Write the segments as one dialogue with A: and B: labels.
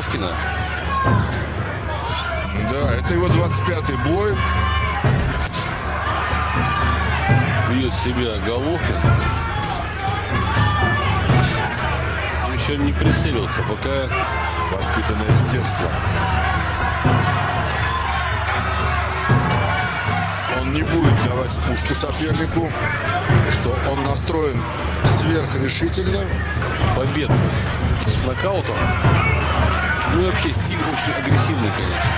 A: Головкина.
B: Да, это его 25-й бой.
A: Бьет себя Головкин. Он еще не прицелился, пока
B: Воспитанное с детства. Он не будет давать спуску сопернику, что он настроен сверхрешительно.
A: побед нокаутом. Ну и вообще стиль очень агрессивный, конечно.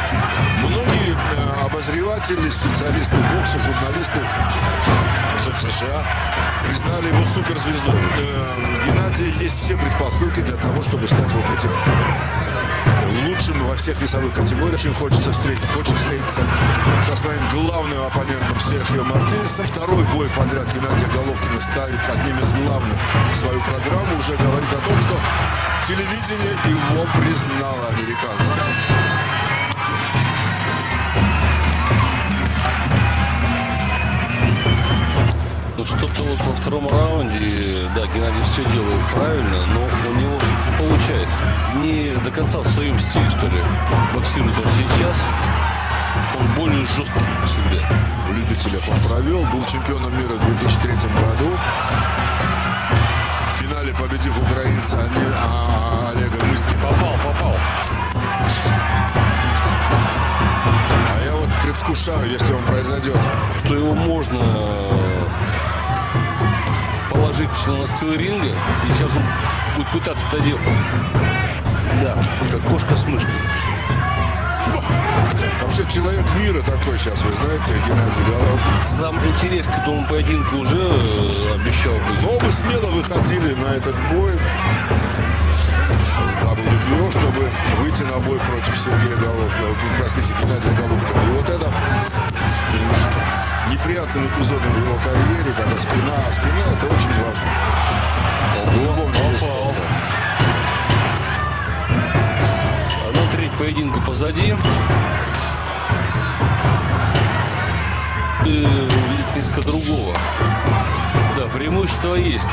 B: Многие э, обозреватели, специалисты бокса, журналисты уже в США признали его суперзвездой. Э, Геннадий есть все предпосылки для того, чтобы стать вот этим лучшим во всех весовых категориях. Очень хочется встретить, хочет встретиться со своим главным оппонентом Серхио Мартинесом. Второй бой подряд Геннадия Головкина ставит одним из главных свою программу. Телевидение его признало американское.
A: Ну что-то вот во втором раунде, да, Геннадий все делает правильно, но у него что-то не получается. Не до конца в своем стиле, что ли, боксирует он сейчас. Он более жесткий всегда.
B: В любителях он провел, был чемпионом мира в 2003 году. В финале победив украинца Ани- а- предвкушаю, если он произойдет.
A: Что его можно э, положить на настил ринга, и сейчас он будет пытаться это делать. Да, как кошка с мышкой.
B: Вообще человек мира такой сейчас, вы знаете, Геннадий Головкин.
A: Сам интерес к этому поединку уже э, обещал быть.
B: Но оба смело выходили на этот бой выйти на бой против Сергея Головкина, э, простите, Геннадия Головкина. И вот это неприятным эпизодом в его карьере, когда спина, а спина это очень важно.
A: Попал.
B: спорта.
A: Одна треть поединка позади. И увидеть несколько другого. Да, преимущество есть.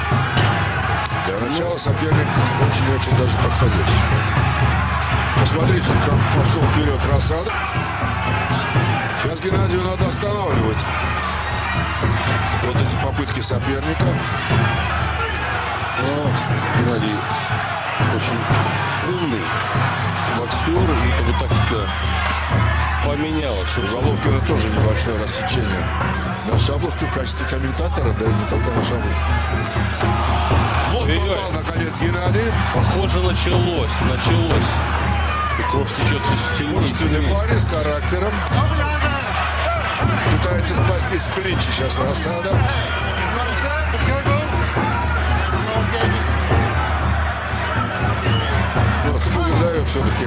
B: Для начала соперник очень-очень даже подходящий. Посмотрите, как пошел вперед Рассада. Сейчас Геннадию надо останавливать вот эти попытки соперника.
A: Но Геннадий очень умный боксер. И как бы тактика поменялась.
B: У Головкина тоже небольшое рассечение на Шабловке в качестве комментатора, да и не только на Шабловке. Вот
A: Ой-ой.
B: попал, наконец, Геннадий.
A: Похоже, началось. Началось. И кровь течет все сильнее и сильнее.
B: парень с характером. Пытается спастись в клинче сейчас Рассада. Ну, Вот, Спугин дает все-таки.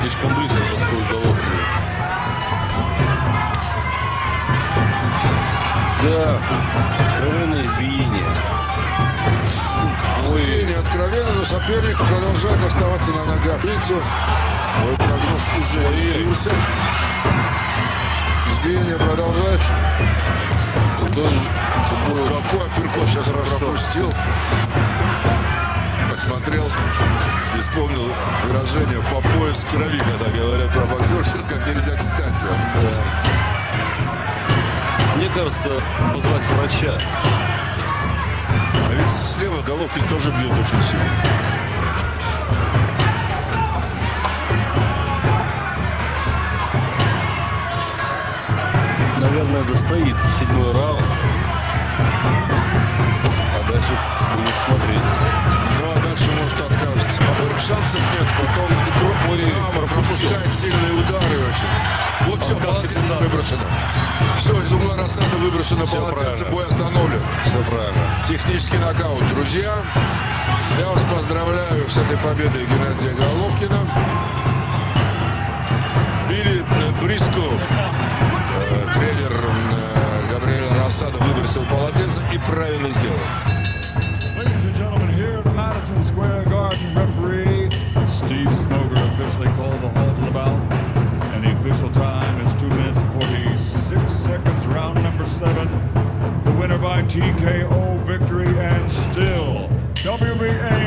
A: Слишком близко подходит Головкин. Да, откровенное избиение.
B: Откровенно, но соперник продолжает оставаться на ногах. Видите, мой прогноз уже избился. Избиение продолжается. Какой апперкот сейчас
A: Хорошо.
B: пропустил. Посмотрел и вспомнил выражение по пояс крови, когда говорят про боксер. Сейчас как нельзя кстати.
A: Мне кажется, позвать врача.
B: Слева Головкин тоже бьет очень сильно.
A: Наверное, достоит седьмой раунд.
B: Выброшено. Все, из угла рассада выброшено
A: Всё
B: полотенце.
A: правильно.
B: Бой остановлен.
A: Все правильно.
B: Технический нокаут. Друзья, я вас поздравляю с этой победой Геннадия Головкина. Билли э, Бриско, э, тренер э, Габриэля Рассада, выбросил полотенце и правильно сделал.
C: TKO victory and still WBA